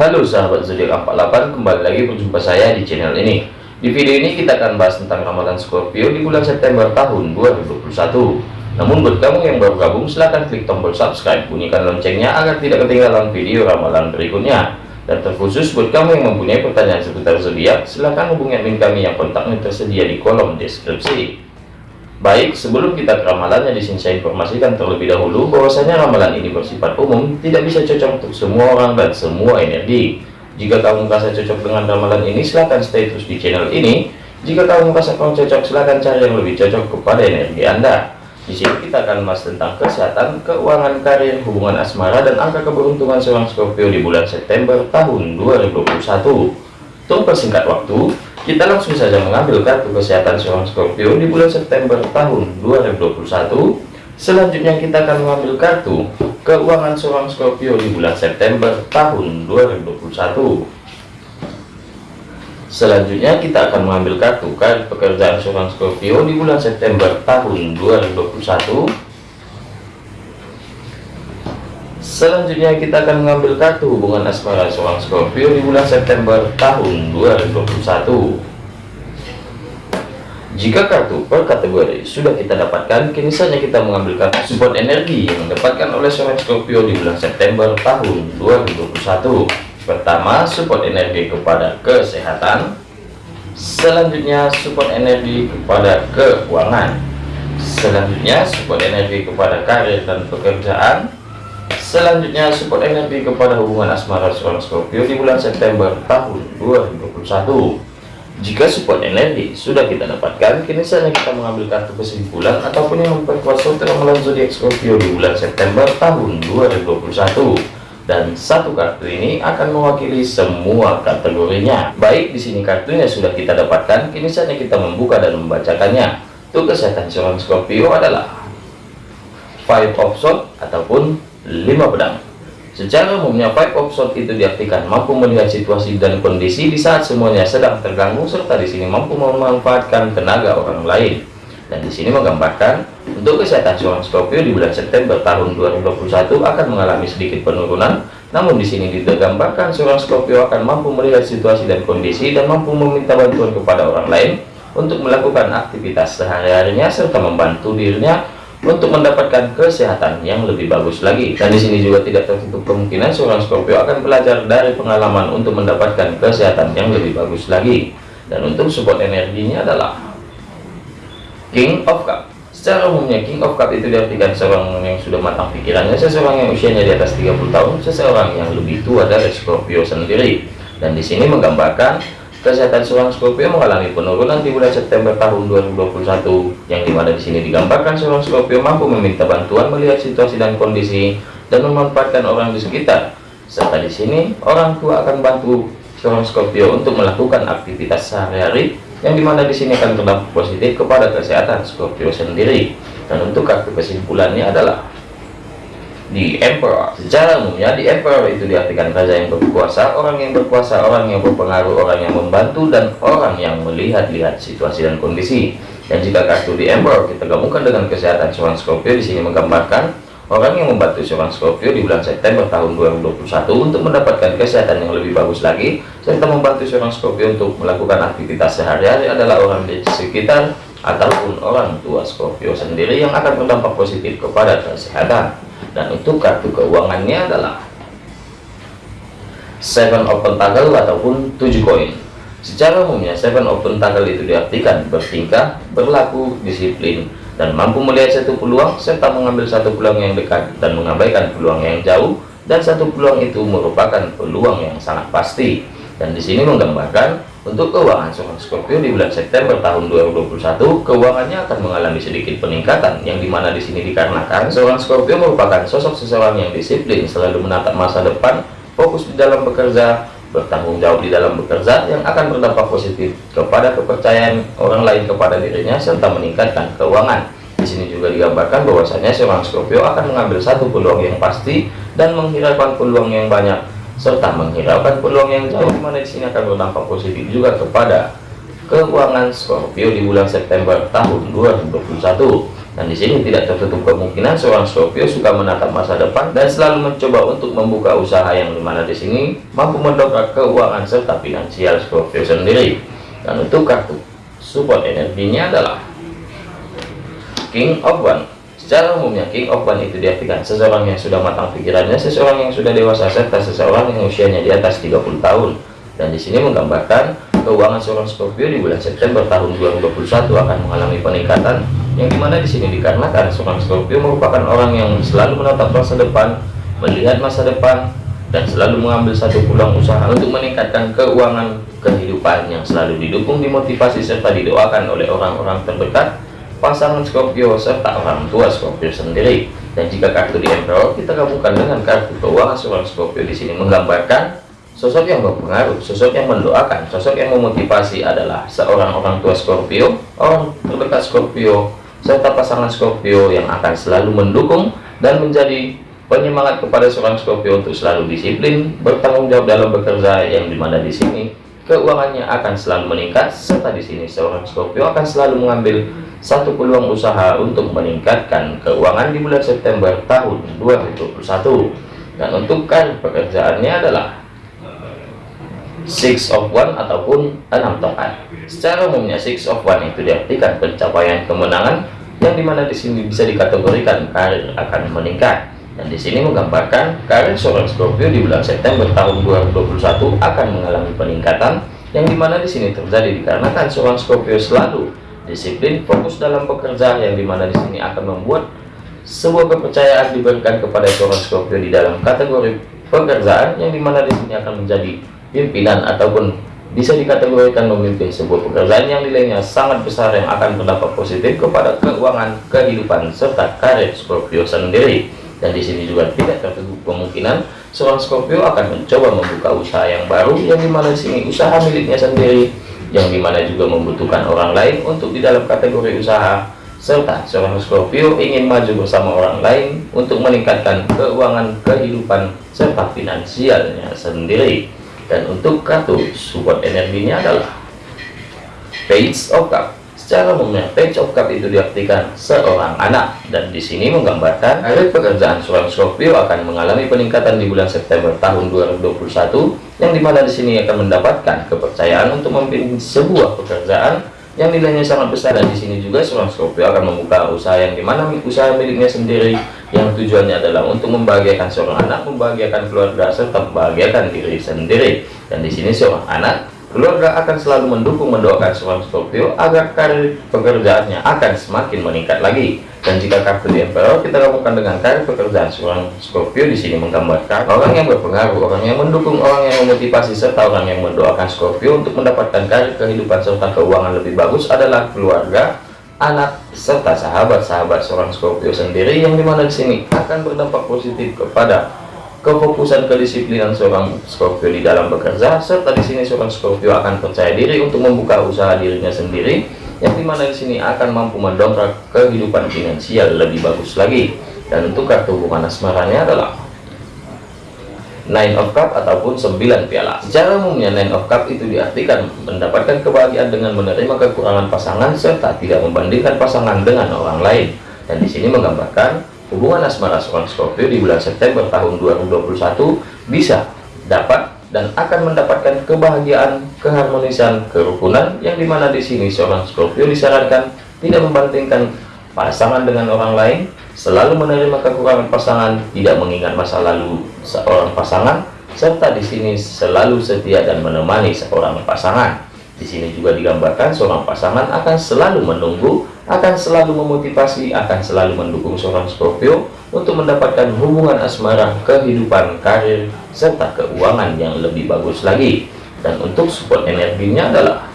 Halo sahabat zodiak 48 kembali lagi berjumpa saya di channel ini. Di video ini kita akan bahas tentang ramalan Scorpio di bulan September tahun 2021 namun buat kamu yang baru gabung silahkan klik tombol subscribe bunyikan loncengnya agar tidak ketinggalan video ramalan berikutnya. Dan terkhusus buat kamu yang mempunyai pertanyaan seputar zodiak silahkan hubungi admin kami yang kontaknya tersedia di kolom deskripsi Baik, sebelum kita ke ramalannya di sini saya informasikan terlebih dahulu bahwasanya ramalan ini bersifat umum, tidak bisa cocok untuk semua orang dan semua energi. Jika kamu merasa cocok dengan ramalan ini, silahkan stay terus di channel ini. Jika kamu merasa kurang cocok, silahkan cari yang lebih cocok kepada energi Anda. Di sini kita akan bahas tentang kesehatan, keuangan, karir, hubungan asmara, dan angka keberuntungan seorang Scorpio di bulan September tahun 2021. Untuk persingkat waktu, kita langsung saja mengambil kartu kesehatan seorang Scorpio di bulan September tahun 2021. Selanjutnya kita akan mengambil kartu keuangan seorang Scorpio di bulan September tahun 2021. Selanjutnya kita akan mengambil kartu karir pekerjaan seorang Scorpio di bulan September tahun 2021. Selanjutnya kita akan mengambil kartu hubungan asmara seorang Scorpio di bulan September tahun 2021. Jika kartu per kategori sudah kita dapatkan, kini saja kita mengambil kartu support energi yang mendapatkan oleh seorang Scorpio di bulan September tahun 2021. Pertama, support energi kepada kesehatan. Selanjutnya, support energi kepada keuangan. Selanjutnya, support energi kepada karir dan pekerjaan Selanjutnya support energi kepada hubungan asmara seorang Scorpio di bulan September tahun 2021. Jika support energi sudah kita dapatkan, kini saatnya kita mengambil kartu kesimpulan ataupun yang memperkuat ramalan zodiak Scorpio di bulan September tahun 2021. Dan satu kartu ini akan mewakili semua kategorinya. Baik, di sini kartunya sudah kita dapatkan, kini saatnya kita membuka dan membacakannya. Untuk kesehatan seorang Scorpio adalah Five of Swords ataupun 5 pedang. Secara umumnya five of itu diartikan mampu melihat situasi dan kondisi di saat semuanya sedang terganggu serta di sini mampu memanfaatkan tenaga orang lain. Dan di sini menggambarkan untuk kesehatan seorang Scorpio di bulan September tahun 2021 akan mengalami sedikit penurunan. Namun di sini digambarkan seorang Scorpio akan mampu melihat situasi dan kondisi dan mampu meminta bantuan kepada orang lain untuk melakukan aktivitas sehari-harinya serta membantu dirinya untuk mendapatkan kesehatan yang lebih bagus lagi. Dan di sini juga tidak tertutup kemungkinan seorang Scorpio akan belajar dari pengalaman untuk mendapatkan kesehatan yang lebih bagus lagi. Dan untuk support energinya adalah King of Cup. Secara umumnya King of Cup itu diartikan seorang yang sudah matang pikirannya seseorang yang usianya di atas 30 tahun seseorang yang lebih tua dari Scorpio sendiri. Dan di sini menggambarkan Kesehatan seorang Scorpio mengalami penurunan di bulan September tahun 2021, yang di mana di sini digambarkan seorang Scorpio mampu meminta bantuan melihat situasi dan kondisi dan memanfaatkan orang di sekitar. Serta di sini orang tua akan bantu seorang Scorpio untuk melakukan aktivitas sehari-hari, yang di mana di sini akan berdampak positif kepada kesehatan Scorpio sendiri. Dan untuk kartu kesimpulannya adalah di emperor secara umumnya di emperor itu diartikan raja yang berkuasa orang yang berkuasa orang yang berpengaruh orang yang membantu dan orang yang melihat-lihat situasi dan kondisi. Dan jika kartu di emperor kita gabungkan dengan kesehatan seorang Scorpio di sini menggambarkan orang yang membantu seorang Scorpio di bulan September tahun 2021 untuk mendapatkan kesehatan yang lebih bagus lagi serta membantu seorang Scorpio untuk melakukan aktivitas sehari-hari adalah orang di sekitar ataupun orang tua Scorpio sendiri yang akan berdampak positif kepada kesehatan dan untuk kartu keuangannya adalah seven open tanggal ataupun tujuh koin. Secara umumnya seven open tanggal itu diartikan bertingkah berlaku disiplin dan mampu melihat satu peluang serta mengambil satu peluang yang dekat dan mengabaikan peluang yang jauh dan satu peluang itu merupakan peluang yang sangat pasti. Dan di sini menggambarkan untuk keuangan seorang Scorpio di bulan September tahun 2021, keuangannya akan mengalami sedikit peningkatan, yang di mana di sini dikarenakan seorang Scorpio merupakan sosok seseorang yang disiplin, selalu menatap masa depan, fokus di dalam bekerja, bertanggung jawab di dalam bekerja, yang akan berdampak positif kepada kepercayaan orang lain kepada dirinya, serta meningkatkan keuangan. Di sini juga digambarkan bahwasanya seorang Scorpio akan mengambil satu peluang yang pasti dan menghiraukan peluang yang banyak serta menghiraukan peluang yang jauh di mana di sini akan berdampak positif juga kepada keuangan Scorpio di bulan September tahun 2021 Dan di sini tidak tertutup kemungkinan seorang Scorpio suka menatap masa depan dan selalu mencoba untuk membuka usaha yang di mana di sini mampu mendongkrak keuangan serta finansial Scorpio sendiri. Dan untuk kartu support energinya adalah King of One. Secara umumnya King of One itu diartikan seseorang yang sudah matang pikirannya, seseorang yang sudah dewasa serta seseorang yang usianya di atas 30 tahun. Dan di sini menggambarkan keuangan seorang Scorpio di bulan September tahun 2021 akan mengalami peningkatan yang di mana di sini dikarenakan seorang Scorpio merupakan orang yang selalu menatap masa depan melihat masa depan dan selalu mengambil satu pulang usaha untuk meningkatkan keuangan kehidupan yang selalu didukung dimotivasi serta didoakan oleh orang-orang terdekat pasangan Scorpio serta orang tua Scorpio sendiri. Dan jika kartu di Emperor kita gabungkan dengan kartu keuangan seorang Scorpio di sini menggambarkan sosok yang berpengaruh sosok yang mendoakan sosok yang memotivasi adalah seorang orang tua Scorpio orang terdekat Scorpio serta pasangan Scorpio yang akan selalu mendukung dan menjadi penyemangat kepada seorang Scorpio untuk selalu disiplin, bertanggung jawab dalam bekerja yang di mana di sini keuangannya akan selalu meningkat serta di sini seorang Scorpio akan selalu mengambil satu peluang usaha untuk meningkatkan keuangan di bulan September tahun 2021 dan untuk kan pekerjaannya adalah six of one ataupun enam tongkat. Secara umumnya six of one itu diartikan pencapaian kemenangan yang di mana di sini bisa dikategorikan karir akan meningkat dan di sini menggambarkan karir seorang Scorpio di bulan September tahun 2021 akan mengalami peningkatan yang di mana di sini terjadi dikarenakan seorang Scorpio selalu disiplin fokus dalam pekerjaan yang di mana di sini akan membuat sebuah kepercayaan diberikan kepada seorang Scorpio di dalam kategori pekerjaan yang di mana di sini akan menjadi pimpinan ataupun bisa dikategorikan memimpin sebuah pekerjaan yang nilainya sangat besar yang akan berdampak positif kepada keuangan, kehidupan, serta karir Scorpio sendiri. Dan di sini juga tidak tertutup kemungkinan seorang Scorpio akan mencoba membuka usaha yang baru yang di mana di sini usaha miliknya sendiri yang di mana juga membutuhkan orang lain untuk di dalam kategori usaha serta seorang Scorpio ingin maju bersama orang lain untuk meningkatkan keuangan kehidupan serta finansialnya sendiri. Dan untuk kartu support energinya adalah page of cup secara umumnya of cup itu diartikan seorang anak dan di sini menggambarkan karir pekerjaan seorang Scorpio akan mengalami peningkatan di bulan September tahun 2021 yang di mana di sini akan mendapatkan kepercayaan untuk memimpin sebuah pekerjaan yang nilainya sangat besar dan di sini juga seorang Scorpio akan membuka usaha yang di mana usaha miliknya sendiri yang tujuannya adalah untuk membahagiakan seorang anak, membahagiakan keluarga serta membahagiakan diri sendiri. Dan di sini seorang anak, keluarga akan selalu mendukung mendoakan seorang Scorpio agar karir pekerjaannya akan semakin meningkat lagi. Dan jika kartu di Emperor kita gabungkan dengan karir pekerjaan seorang Scorpio di sini menggambarkan orang yang berpengaruh, orang yang mendukung, orang yang memotivasi serta orang yang mendoakan Scorpio untuk mendapatkan karir kehidupan serta keuangan lebih bagus adalah keluarga, anak serta sahabat-sahabat seorang Scorpio sendiri yang di mana di sini akan berdampak positif kepada kefokusan kedisiplinan seorang Scorpio di dalam bekerja serta di sini seorang Scorpio akan percaya diri untuk membuka usaha dirinya sendiri yang di mana di sini akan mampu mendongkrak kehidupan finansial lebih bagus lagi dan untuk kartu hubungan asmaranya adalah Nine of Cup ataupun 9 piala. Secara umumnya Nine of Cup itu diartikan mendapatkan kebahagiaan dengan menerima kekurangan pasangan serta tidak membandingkan pasangan dengan orang lain. Dan di sini menggambarkan hubungan asmara seorang Scorpio di bulan September tahun 2021 bisa dapat dan akan mendapatkan kebahagiaan, keharmonisan, kerukunan yang di mana di sini seorang Scorpio disarankan tidak membandingkan pasangan dengan orang lain, selalu menerima kekurangan pasangan, tidak mengingat masa lalu seorang pasangan, serta di sini selalu setia dan menemani seorang pasangan. Di sini juga digambarkan seorang pasangan akan selalu menunggu, akan selalu memotivasi, akan selalu mendukung seorang Scorpio untuk mendapatkan hubungan asmara, kehidupan, karir, serta keuangan yang lebih bagus lagi. Dan untuk support energinya adalah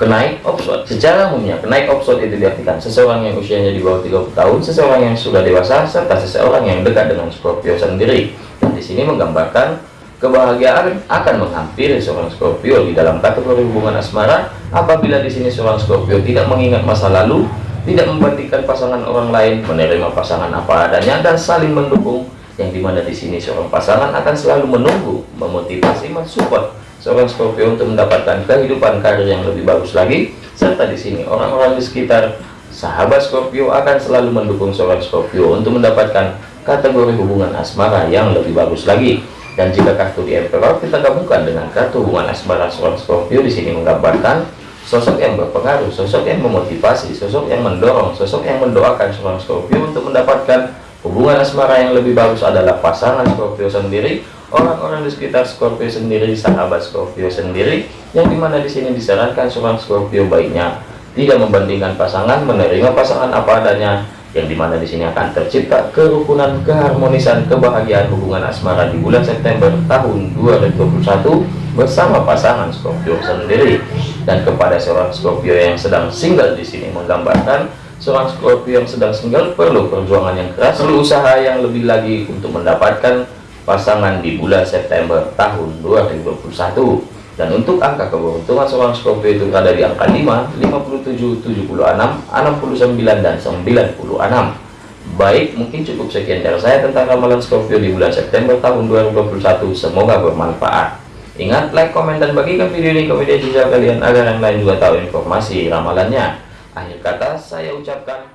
kenaik opsot secara umumnya kenaik opsot itu diartikan seseorang yang usianya di bawah 30 tahun seseorang yang sudah dewasa serta seseorang yang dekat dengan Scorpio sendiri dan di sini menggambarkan Kebahagiaan akan menghampiri seorang Scorpio di dalam kategori hubungan asmara apabila di sini seorang Scorpio tidak mengingat masa lalu, tidak membandingkan pasangan orang lain, menerima pasangan apa adanya dan saling mendukung. Yang di mana di sini seorang pasangan akan selalu menunggu, memotivasi, mensupport seorang Scorpio untuk mendapatkan kehidupan karir yang lebih bagus lagi. Serta di sini orang-orang di sekitar sahabat Scorpio akan selalu mendukung seorang Scorpio untuk mendapatkan kategori hubungan asmara yang lebih bagus lagi dan jika kartu di Emperor kita gabungkan dengan kartu hubungan asmara seorang Scorpio. Di sini menggambarkan sosok yang berpengaruh sosok yang memotivasi sosok yang mendorong sosok yang mendoakan seorang Scorpio untuk mendapatkan hubungan asmara yang lebih bagus adalah pasangan Scorpio sendiri orang-orang di sekitar Scorpio sendiri, sahabat Scorpio sendiri, yang di mana di sini disarankan seorang Scorpio baiknya tidak membandingkan pasangan, menerima pasangan apa adanya, yang di mana di sini akan tercipta kerukunan, keharmonisan, kebahagiaan hubungan asmara di bulan September tahun 2021 bersama pasangan Scorpio sendiri. Dan kepada seorang Scorpio yang sedang single di sini menggambarkan seorang Scorpio yang sedang single perlu perjuangan yang keras, perlu usaha yang lebih lagi untuk mendapatkan pasangan di bulan September tahun 2021 dan untuk angka keberuntungan seorang Scorpio itu berada di angka 5 57 76 69 dan 96 baik mungkin cukup sekian dari saya tentang ramalan Scorpio di bulan September tahun 2021 semoga bermanfaat. Ingat like komen dan bagikan video ini ke media sosial kalian agar yang lain juga tahu informasi ramalannya. Akhir kata saya ucapkan